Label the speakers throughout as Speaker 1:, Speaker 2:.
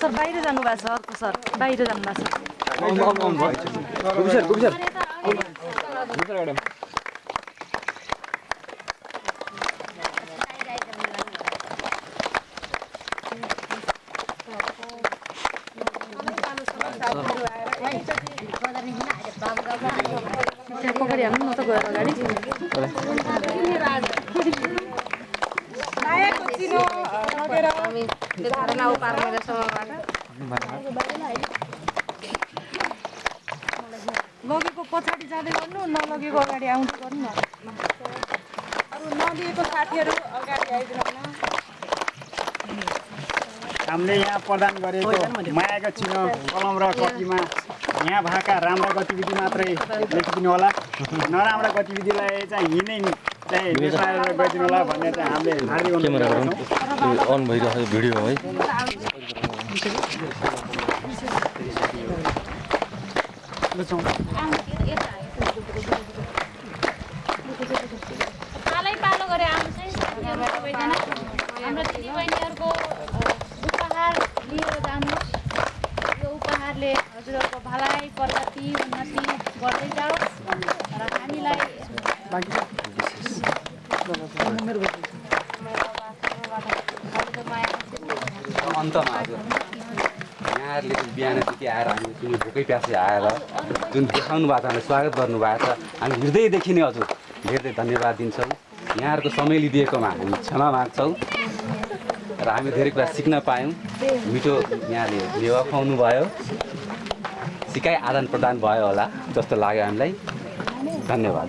Speaker 1: Sir बाहिर जानुभएको छ अर्को सर बाहिर जानुभएको छ पगाडि हाल्नु न त गएर अगाडि लगेको पछाडि जाँदै गर्नु नलगेको अगाडि आउँदै गर्नु न।
Speaker 2: अरू नदिएको साथीहरू अगाडि आइदिनु
Speaker 3: हामीले यहाँ प्रदान गरेको मायाको चिनो कलम र कपीमा यहाँ भएका राम्रा गतिविधि मात्रै लेखिदिनु होला। नराम्रा गतिविधिलाई चाहिँ यिनै चाहिँ मिसाएर गइदिनु होला भन्ने चाहिँ हामीले हार्दिक अनुरोध
Speaker 4: क्यामेरा
Speaker 3: गर्छौँ।
Speaker 4: गरौँ अन भइरहेको भिडियो है।
Speaker 5: पालै पालो गरे आउँछ है साथीहरू सबैजना। हाम्रो दिदीबहिनीहरूको उपहार लिएर जानुहोस्। यो उपहारले हजुरहरूको भलाइ प्रगति उन्नति गर्दै जाओस्। र हामीलाई
Speaker 6: अन्तमा हजुर यहाँहरूले चाहिँ बिहानदेखि आएर हामी जुन भोकै प्यासे आएर जुन देखाउनु भएको छ हामीलाई स्वागत गर्नुभएको छ। हामी हृदयदेखि नै हजुर धेरै धेरै धन्यवाद दिन्छौँ। यहाँहरूको समय लिइदिएकोमा हामी क्षमा माग्छौँ र हामी धेरै कुरा सिक्न पायौँ। मिठो यहाँले मेवा खुवाउनु भयो सिकाइ आदान प्रदान भयो होला जस्तो लाग्यो हामीलाई। धन्यवाद।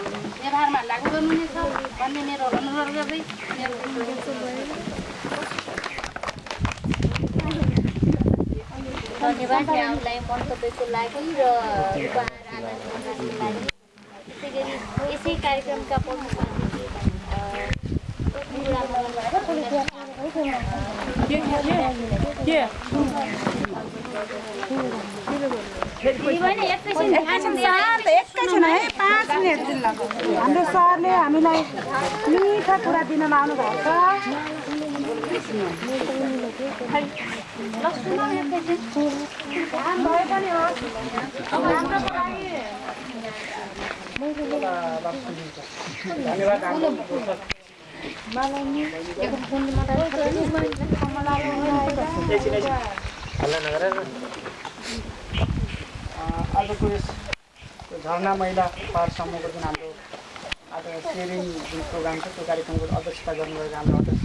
Speaker 5: व्यवहारमा लागू गर्नुहुनेछ भन्ने मेरो अनुरोध गर्दै
Speaker 7: धन्यवाद यहाँलाई मन्तव्यको लागि र त्यसै गरी यसै कार्यक्रमका प्रमुख
Speaker 2: हाम्रो सरले हामीलाई मिठा कुरा दिन आउनु भएको छ
Speaker 3: आजको यस झरना महिला पाहाडसम्मको जुन हाम्रो आज सेयरिङ जुन प्रोग्राम छ त्यो कार्यक्रमको अध्यक्षता गर्नुभएको हाम्रो अध्यक्ष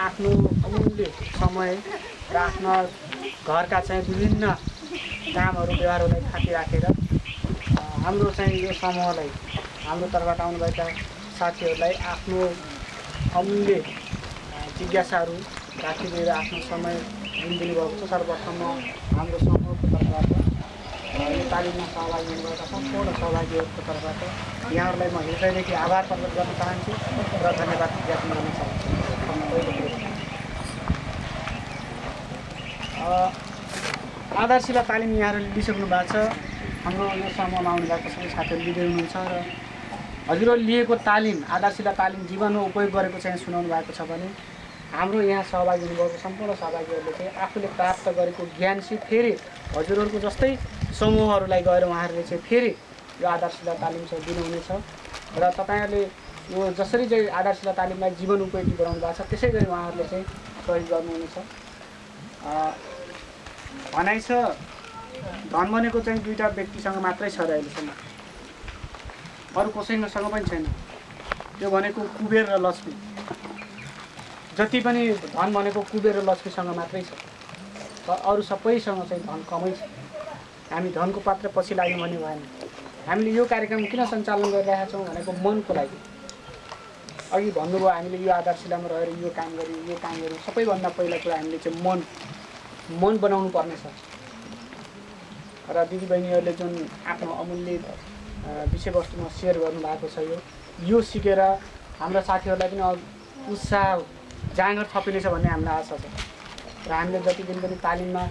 Speaker 3: आफ्नो अमूल्य समय र आफ्ना घरका चाहिँ विभिन्न कामहरू व्यवहारहरूलाई थाती राखेर हाम्रो चाहिँ यो समूहलाई हाम्रो तर्फबाट आउनुभएका साथीहरूलाई आफ्नो अमूल्य जिज्ञासाहरू राखिदिएर आफ्नो समय जुन दिनुभएको छ। सर्वप्रथम म हाम्रो समूहको तर्फबाट यो तालिममा सहभागी हुनुभएका सम्पूर्ण सहभागीहरूको तर्फबाट यहाँहरूलाई म हृदयदेखि आभार प्रकट गर्न चाहन्छु र धन्यवाद ज्ञापन गर्न चाहन्छु। आधारशिला तालिम यहाँहरूले लिइसक्नु भएको छ। हाम्रो यो समूहमा आउनुभएको सबै साथीहरू लिँदै हुनुहुन्छ र हजुरहरूले लिएको तालिम आधारशिला तालिम जीवनमा उपयोग गरेको चाहिँ सुनाउनु भएको छ भने हाम्रो यहाँ सहभागी हुनुभएको सम्पूर्ण सहभागीहरूले चाहिँ आफूले प्राप्त गरेको ज्ञान चाहिँ फेरि हजुरहरूको जस्तै समूहहरूलाई गएर उहाँहरूले चाहिँ फेरि यो आधारशिला तालिम चाहिँ दिनुहुनेछ। र तपाईँहरूले यो जसरी चाहिँ आधारशिला तालिमलाई जीवन उपयोगी बनाउनु भएको छ त्यसै गरी उहाँहरूले चाहिँ सहयोग गर्नुहुनेछ। भनाइ छ धन भनेको चाहिँ दुईवटा व्यक्तिसँग मात्रै छ र अहिलेसम्म। अरू कसैसँग पनि छैन। त्यो भनेको कुबेर र लक्ष्मी जति पनि धन भनेको कुबेर र लक्ष्मीसँग मात्रै छ। अरू सबैसँग चाहिँ धन कमै छ। हामी धनको पात्र पछि लाग्यौँ भने भएन। हामीले यो कार्यक्रम किन सञ्चालन गरिरहेका छौँ भनेको मनको लागि। अघि भन्नुभयो हामीले यो आधारशिलामा रहेर यो काम गऱ्यौँ यो काम गऱ्यौँ। सबैभन्दा पहिला कुरा हामीले चाहिँ मन मन बनाउनु पर्नेछ र दिदीबहिनीहरूले जुन आफ्नो अमूल्य विषयवस्तुमा सेयर गर्नुभएको छ यो। यो सिकेर हाम्रा साथीहरूलाई पनि उत्साह जाँगर थपिनेछ भन्ने हामीलाई आशा छ। र हामीले जति दिन पनि तालिममा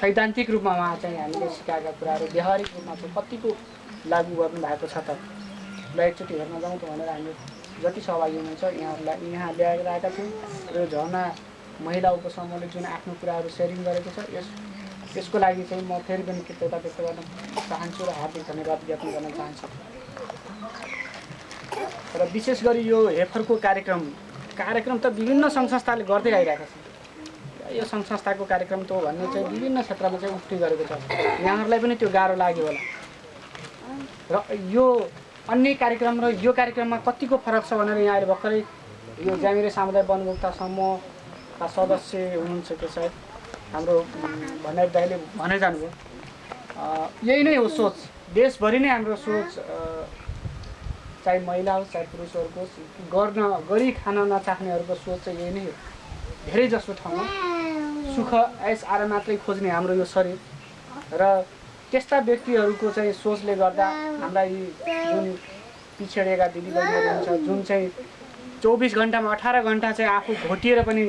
Speaker 3: सैद्धान्तिक रूपमा उहाँ चाहिँ हामीले सिकाएका कुराहरू व्यावहारिक रूपमा चाहिँ कतिको लागू गर्नुभएको छ त? ल एकचोटि हेर्न जाउँ त भनेर हामी जति सहभागी हुनुहुन्छ यहाँहरूलाई यहाँ ल्याएर आएका छौँ। र झर्ना महिला उपसमूहले जुन आफ्नो कुराहरू सेयरिङ गरेको छ यस यसको लागि चाहिँ म फेरि पनि कृतज्ञता व्यक्त गर्न चाहन्छु र हार्दिक धन्यवाद व्यक्त गर्न चाहन्छु। र विशेष गरी यो हेफरको कार्यक्रम कार्यक्रम त विभिन्न सङ्घ संस्थाले गर्दै आइरहेका छन् यो सङ्घ संस्थाको कार्यक्रम त भन्ने चाहिँ विभिन्न क्षेत्रमा चाहिँ उक्ति गरेको छ। यहाँहरूलाई पनि त्यो गाह्रो लाग्यो होला। र यो अन्य कार्यक्रम र यो कार्यक्रममा कतिको फरक छ भनेर यहाँले भर्खरै यो ज्यामिरे सामुदायिक वनभोक्ता समूहका सदस्य हुनुहुन्छ त्यो सायद? हाम्रो भण्डारी दाईले भनै जानुभयो। यही नै हो सोच। देशभरि नै हाम्रो सोच चाहे महिला होस् चाहे पुरुषहरूको गर्न गरी खान नचाख्नेहरूको सोच चाहिँ यही नै हो। धेरै जसो ठाउँमा सुख ऐस आराम मात्रै खोज्ने हाम्रो यो शरीर। र त्यस्ता व्यक्तिहरूको चाहिँ सोचले गर्दा हाम्रा यी जुन पिछडिएका दिदीबहिनीहरू हुन्छ जुन चाहिँ चौबिस घन्टामा अठार घन्टा चाहिँ आफू घोटिएर पनि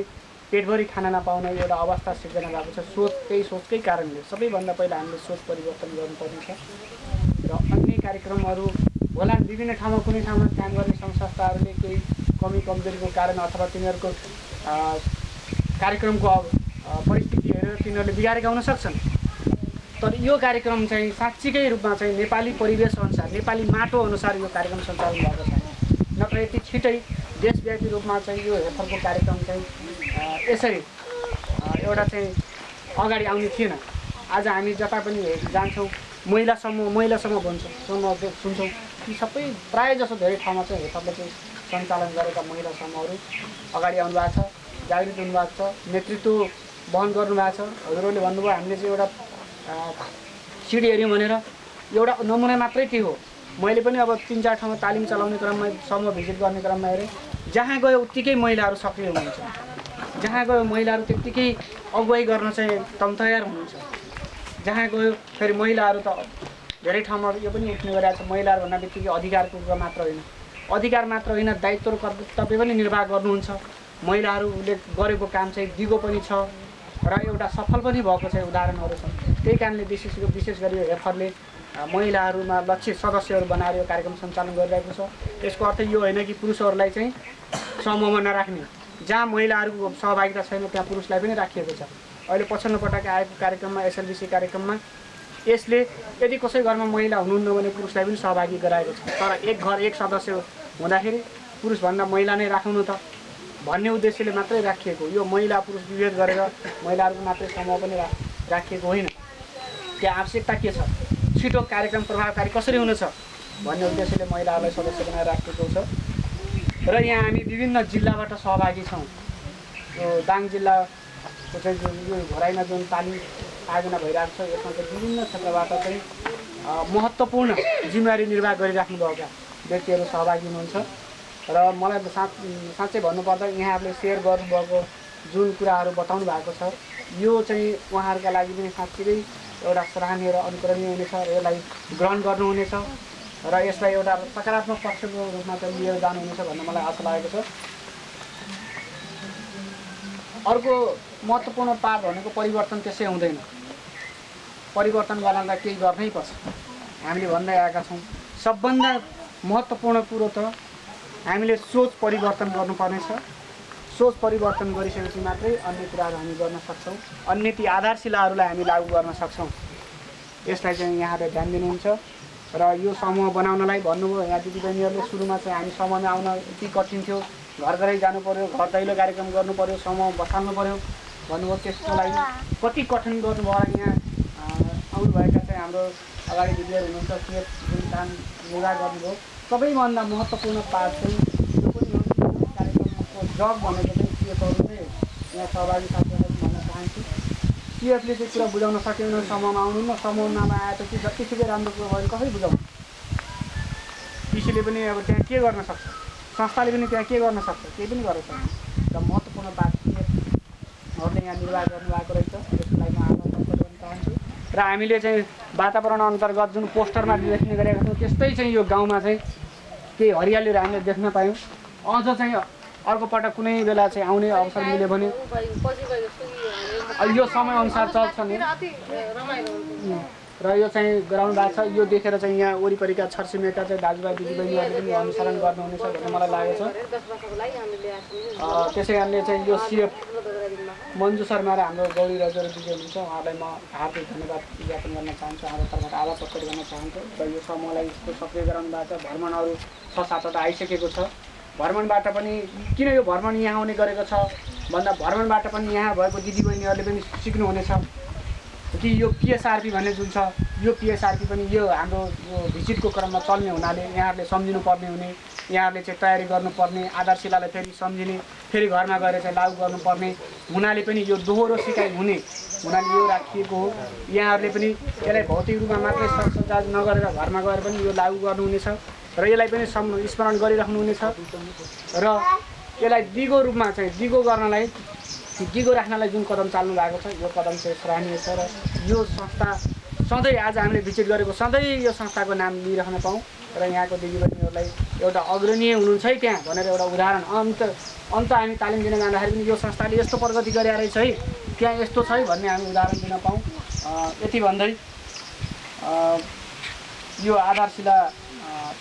Speaker 3: पेटभरि खाना नपाउने एउटा अवस्था सिर्जना भएको छ। सोच त्यही सोचकै कारणले सबैभन्दा पहिला हामीले सोच परिवर्तन गर्नुपर्ने छ र अन्य कार्यक्रमहरू होला विभिन्न ठाउँमा कुनै ठाउँमा काम गर्ने सङ्घ संस्थाहरूले केही कमी कमजोरीको कारण अथवा तिनीहरूको कार्यक्रमको परिस्थिति हेरेर तिनीहरूले बिगारेका हुन सक्छन्। तर यो कार्यक्रम चाहिँ साँच्चीकै रूपमा चाहिँ नेपाली परिवेश अनुसार नेपाली माटो अनुसार यो कार्यक्रम सञ्चालन भएको छ नत्र यति छिटै देशव्यापी रूपमा चाहिँ यो हेफरको कार्यक्रम चाहिँ यसरी एउटा चाहिँ अगाडि आउने थिएन। आज हामी जता पनि जान्छौँ महिला समूह महिला समूह भन्छौँ समूह सुन्छौँ। ती सबै प्रायः जसो धेरै ठाउँमा चाहिँ हेफरले चाहिँ सञ्चालन गरेका महिला समूहहरू अगाडि आउनु भएको छ जागृत हुनुभएको छ नेतृत्व वहन गर्नुभएको छ। हजुरहरूले भन्नुभयो हामीले चाहिँ एउटा सिडी हेऱ्यौँ भनेर। एउटा नमुना मात्रै के हो? मैले पनि अब तिन चार ठाउँमा तालिम चलाउने क्रममा समूह भिजिट गर्ने क्रममा हेरेँ। जहाँ गयो उत्तिकै महिलाहरू सक्रिय हुनुहुन्छ। जहाँ गयो महिलाहरू त्यत्तिकै अगुवाई गर्न चाहिँ एकदम तयार हुनुहुन्छ। जहाँ गयो फेरि महिलाहरू त धेरै ठाउँमा यो पनि उठ्ने गरिरहेको छ महिलाहरू भन्दा बित्तिकै अधिकारको कुरा मात्र होइन। अधिकार मात्र होइन दायित्व र कर्तव्य पनि निर्वाह गर्नुहुन्छ। महिलाहरूले गरेको काम चाहिँ दिगो पनि छ र एउटा सफल पनि भएको छ उदाहरणहरू छन्। त्यही कारणले विशेष विशेष गरी हेफरले महिलाहरूमा लक्षित सदस्यहरू बनाएर यो कार्यक्रम सञ्चालन गरिरहेको छ। यसको अर्थ यो होइन कि पुरुषहरूलाई चाहिँ समूहमा नराख्ने। जहाँ महिलाहरूको सहभागिता छैन त्यहाँ पुरुषलाई पनि राखिएको छ। अहिले पछिल्लो पटक आएको कार्यक्रममा एसएलबिसी कार्यक्रममा यसले यदि कसै घरमा महिला हुनुहुन्न भने पुरुषलाई पनि सहभागी गराएको छ। तर एक घर एक सदस्य हुँदाखेरि पुरुषभन्दा महिला नै राखौँ न त। भन्ने उद्देश्यले मात्रै राखिएको यो महिला पुरुष विभेद गरेर महिलाहरूको मात्रै समूह पनि राखिएको होइन। त्यहाँ आवश्यकता के छ? छिटो कार्यक्रम प्रभावकारी कसरी हुनेछ? भन्ने उद्देश्यले महिलाहरूलाई सदस्य बनाएर राखिएको छ। र यहाँ हामी विभिन्न जिल्लाबाट सहभागी छौँ। यो दाङ जिल्लाको चाहिँ जुन यो घोराइमा जुन तालिम आयोजना भइरहेको छ यसमा चाहिँ विभिन्न क्षेत्रबाट चाहिँ महत्त्वपूर्ण जिम्मेवारी निर्वाह गरिराख्नुभएका व्यक्तिहरू सहभागी हुनुहुन्छ। र मलाई साँच साँच्चै भन्नुपर्दा यहाँहरूले सेयर गर्नुभएको जुन कुराहरू बताउनु भएको छ यो चाहिँ उहाँहरूका लागि पनि साँच्चै एउटा सराहनीय र अनुकरणीय हुनेछ र यसलाई ग्रहण गर्नुहुनेछ। र यसलाई एउटा सकारात्मक पक्षको रूपमा चाहिँ लिएर जानुहुनेछ भन्ने मलाई आशा लागेको छ। अर्को महत्त्वपूर्ण पाठ भनेको परिवर्तन त्यसै हुँदैन। परिवर्तन गर्नलाई केही गर्नै पर्छ। हामीले भन्दै आएका छौँ सबभन्दा महत्त्वपूर्ण कुरो त हामीले सोच परिवर्तन गर्नुपर्नेछ। सोच परिवर्तन गरिसकेपछि मात्रै अन्य कुराहरू हामी गर्न सक्छौँ। अन्य ती आधारशिलाहरूलाई हामी लागू गर्न सक्छौँ। यसलाई चाहिँ यहाँले ध्यान दिनुहुन्छ। र यो समूह बनाउनलाई भन्नुभयो यहाँ दिदीबहिनीहरूले सुरुमा चाहिँ हामी समूहमा आउन यति कठिन थियो। घर घरै जानु पऱ्यो घर दैलो कार्यक्रम गर्नु पऱ्यो समूह बसाल्नु पऱ्यो भन्नुभयो। त्यसको लागि कति कठिन गर्नुभयो होला यहाँ आउनुभएका चाहिँ हाम्रो अगाडि दिदीहरू हुनुहुन्छ के जुन काम योगा गर्नुभयो। सबैभन्दा महत्त्वपूर्ण पाठ चाहिँ यो पनि कार्यक्रमको जग भनेको चाहिँ सिएफहरू चाहिँ यहाँ सहभागी साथीहरूलाई पनि भन्न चाहन्छु। पिएफले चाहिँ कुरा बुझाउन सक्यो भने समूहमा आउनु न समूहमा आएपछि जतिसुकै राम्रो कुरो भयो भने कसरी बुझाउनु? पिसीले पनि अब त्यहाँ के गर्न सक्छ? संस्थाले पनि त्यहाँ के गर्न सक्छ? केही पनि गर्न सक्छ र महत्त्वपूर्ण बात पिएफहरूले यहाँ निर्वाह गर्नुभएको रहेछ त्यसको लागि म आभार गर्न चाहन्छु। र हामीले चाहिँ वातावरण अन्तर्गत जुन पोस्टरमा देख्ने गरेका छौँ त्यस्तै चाहिँ यो गाउँमा चाहिँ केही हरियालीहरू हामीले देख्न पायौँ। अझ चाहिँ अर्को कुनै बेला चाहिँ आउने अवसर मिल्यो भने यो समयअनुसार चल्छ नि। र यो चाहिँ गराउनु भएको छ। यो देखेर चाहिँ यहाँ वरिपरिका छरछिमेका चाहिँ दाजुभाइ दिदीबहिनीहरूले पनि अनुसरण गर्नुहुनेछ भन्ने मलाई लागेको छ। त्यसै कारणले चाहिँ यो सिएफ मन्जु शर्मा र हाम्रो गौरी रजर दिदी हुनुहुन्छ उहाँलाई म हार्दिक धन्यवाद ज्ञापन गर्न चाहन्छु। हाम्रो तर्फबाट आभार प्रकट गर्न चाहन्छु। र यो समूहलाई यस्तो सक्रिय गराउनु भएको छ। भ्रमणहरू छ सातवटा आइसकेको छ। भ्रमणबाट पनि किन यो भ्रमण यहाँ आउने गरेको छ? भन्दा भ्रमणबाट पनि यहाँ भएको दिदीबहिनीहरूले पनि सिक्नुहुनेछ। कि यो पिएसआरपी भन्ने जुन छ यो पिएसआरपी पनि यो हाम्रो भिजिटको क्रममा चल्ने हुनाले यहाँहरूले सम्झिनु पर्ने हुने यहाँहरूले चाहिँ तयारी गर्नुपर्ने आधारशिलालाई फेरि सम्झिने फेरि घरमा गएर चाहिँ लागु गर्नुपर्ने हुनाले पनि यो दोहोरो सिकाइ हुने हुनाले यो राखिएको हो। यहाँहरूले पनि यसलाई भौतिक रूपमा मात्रै सरसञ्चार नगरेर घरमा गएर पनि यो लागु गर्नुहुनेछ र यसलाई पनि सम् स्मरण गरिराख्नुहुनेछ। र यसलाई दिगो रूपमा चाहिँ दिगो गर्नलाई दिगो राख्नलाई जुन कदम चाल्नु भएको छ यो कदम चाहिँ सराहनीय छ र यो संस्था सधैँ आज हामीले भिजिट गरेको सधैँ यो संस्थाको नाम लिइराख्न पाऊँ र यहाँको दिदीबहिनीहरूलाई एउटा अग्रणीय हुनुहुन्छ है त्यहाँ भनेर एउटा उदाहरण अन्त अन्त हामी तालिम दिन जाँदाखेरि पनि यो संस्थाले यस्तो प्रगति गरे रहेछ है त्यहाँ यस्तो छ है भन्ने हामी उदाहरण दिन अँ, यति भन्दै यो आधारशिला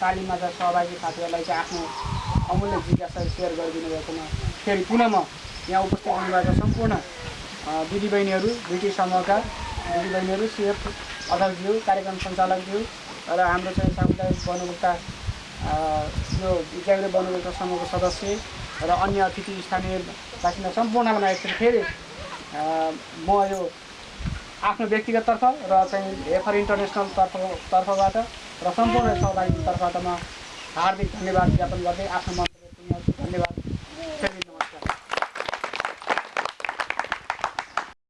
Speaker 3: तालिममा सहभागी साथीहरूलाई चाहिँ आफ्नो अमूल्य जिज्ञासा सेयर गरिदिनु भएकोमा फेरि पुनः म यहाँ उपस्थित हुनुभएको सम्पूर्ण अँ, दिदीबहिनीहरू ब्रिटिस समूहका दिदीबहिनीहरू सिएफ अध्यक्षज्यू कार्यक्रम सञ्चालकज्यू र हाम्रो चाहिँ सामुदायिक वनोपभोक्ता अँ, यो जागृत वनोपभोक्ता समूहको सदस्य र अन्य अतिथि स्थानीय बासिन्दा सम्पूर्णलाई एकचोटि फेरि म यो आफ्नो व्यक्तिगत तर्फ र चाहिँ एफआर इन्टरनेसनल तर्फ तर्फबाट र सम्पूर्ण सहभागी तर्फबाट म हार्दिक धन्यवाद ज्ञापन गर्दै आफ्नो टुङ्ग्याउँछु। धन्यवाद